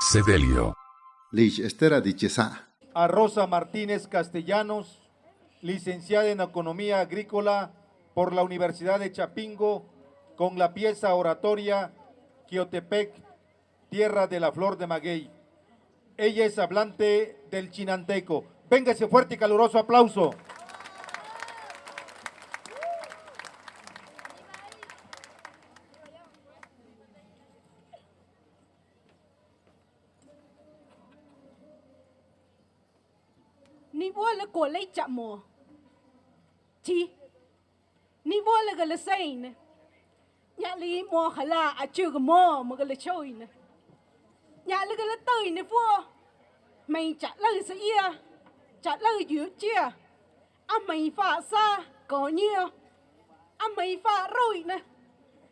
Sedelio. Lich Estera Dichesa. A Rosa Martínez Castellanos, licenciada en Economía Agrícola por la Universidad de Chapingo, con la pieza oratoria Quiotepec, Tierra de la Flor de Maguey. Ella es hablante del chinanteco. Véngase fuerte y caluroso aplauso. Ni bola ko lấy chậm mùa. Chi. Ni bola cái là say nè. Nhà lý mùa khả là à chưa cái mùa mà cái là chơi nè. Nhà lý cái là tơi nè vua. Mày chả lời sẽ ia. Chả lời dữ chia. À mày phá xa có nhiều. À mày phá rồi nè.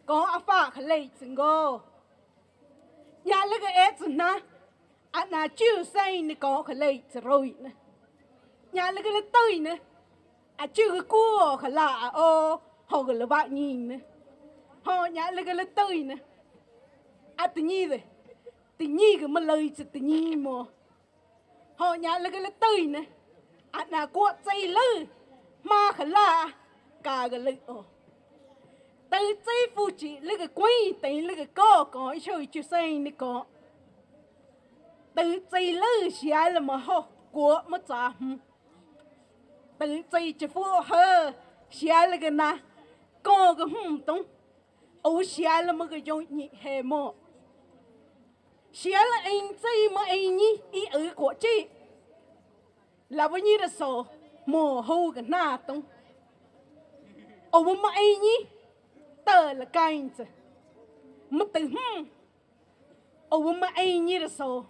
Có à phá khả lệ chân gô. Nhà lý cái ế chân nè. À nà chưa say nè có khả lệ rồi nè nhà là cái là tơi nữa à chưa cái cua khả lạ, ô, họ cái là bạn nhìn nữa họ, nhà là cái là tơi nữa à tự nhiên rồi. Tự nhiên cái mà lời chứ, tự nhiên mà. Họ, nhà là cái là tơi nữa à nà cua dây lư mà khả lạ, cả cái lư ô. Từ dây phụ chị là cái quay tới là cái co có chơi chơi xây nữa có. Từ dây lư xia là mà họ, của mà trả 本最只不好，写了个呢，搞个轰动，我写了么个叫你黑么？写了恩最么恩你一二国际，那不你的手幕后个那东，我们么恩你得了杆子，没得哼，我们么恩你的手，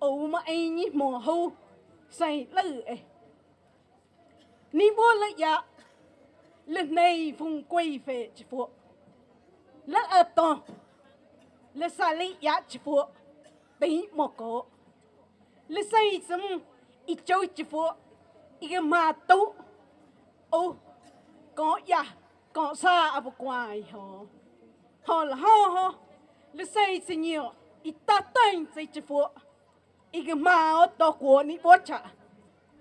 我们么恩你幕后谁乐哎？ni vô lại dạ lần này vùng quay về chỉ phụ là ở to là xa lấy dạ chỉ phụ bị một cổ. Là xây xâm ít châu chỉ phụ ít cái mà tấu. Ô có ya, có sa ở bộ quài họ họ là họ họ là xây xâm nhiều ít ta tên xây chỉ phụ ít cái mà ở to của ni vô chả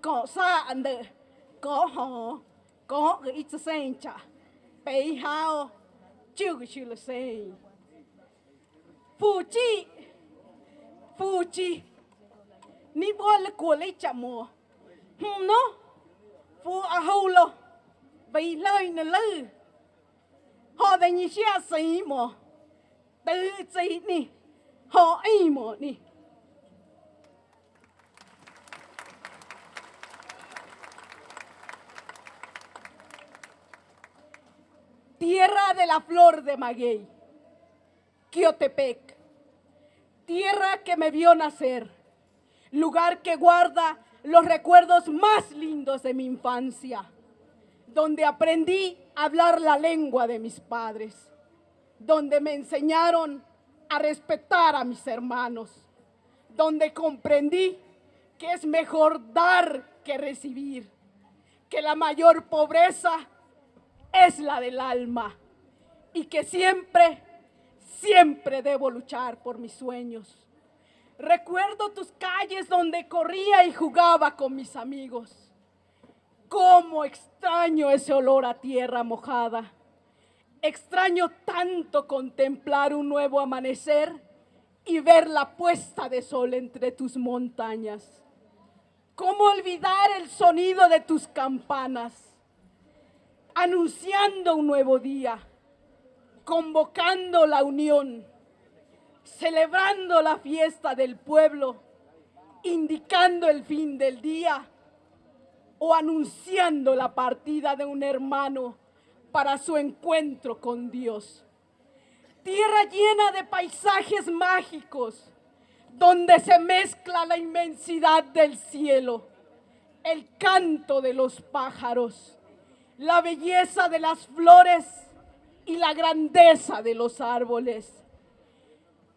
có xa anh đời có họ, có cái ít sen chả. Bây hao, chưa cái chuyện là sen phụ chi phụ chi. Ni bo là của lấy chả mùa. Hum nó phụ à hầu lo bây lời nè lư. Họ đây như xe sĩ mùa tự chỉ nè họ ấy mùa nè tierra de la flor de maguey, Quiotepec, tierra que me vio nacer, lugar que guarda los recuerdos más lindos de mi infancia, donde aprendí a hablar la lengua de mis padres, donde me enseñaron a respetar a mis hermanos, donde comprendí que es mejor dar que recibir, que la mayor pobreza es la del alma y que siempre, siempre debo luchar por mis sueños. Recuerdo tus calles donde corría y jugaba con mis amigos. Cómo extraño ese olor a tierra mojada. Extraño tanto contemplar un nuevo amanecer y ver la puesta de sol entre tus montañas. Cómo olvidar el sonido de tus campanas anunciando un nuevo día, convocando la unión, celebrando la fiesta del pueblo, indicando el fin del día o anunciando la partida de un hermano para su encuentro con Dios. Tierra llena de paisajes mágicos, donde se mezcla la inmensidad del cielo, el canto de los pájaros, la belleza de las flores y la grandeza de los árboles.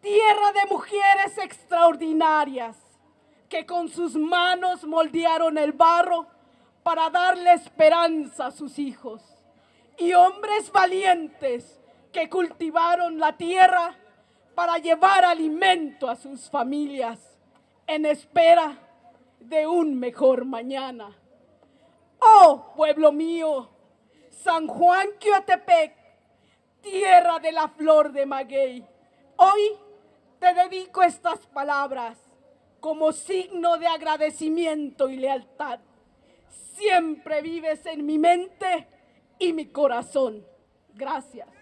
Tierra de mujeres extraordinarias que con sus manos moldearon el barro para darle esperanza a sus hijos. Y hombres valientes que cultivaron la tierra para llevar alimento a sus familias en espera de un mejor mañana. Oh, pueblo mío, San Juan Quiotepec, tierra de la flor de maguey, hoy te dedico estas palabras como signo de agradecimiento y lealtad. Siempre vives en mi mente y mi corazón. Gracias.